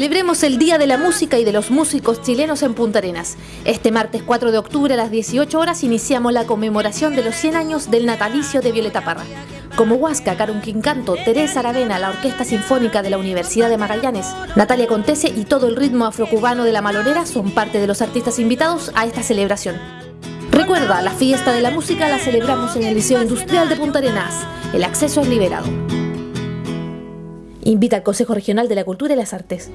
Celebremos el Día de la Música y de los Músicos Chilenos en Punta Arenas. Este martes 4 de octubre a las 18 horas iniciamos la conmemoración de los 100 años del natalicio de Violeta Parra. Como Huasca, Carun Quincanto, Teresa Aravena, la Orquesta Sinfónica de la Universidad de Magallanes, Natalia Contese y todo el ritmo afrocubano de la Malonera son parte de los artistas invitados a esta celebración. Recuerda, la fiesta de la música la celebramos en el Liceo Industrial de Punta Arenas. El acceso es liberado. Invita al Consejo Regional de la Cultura y las Artes.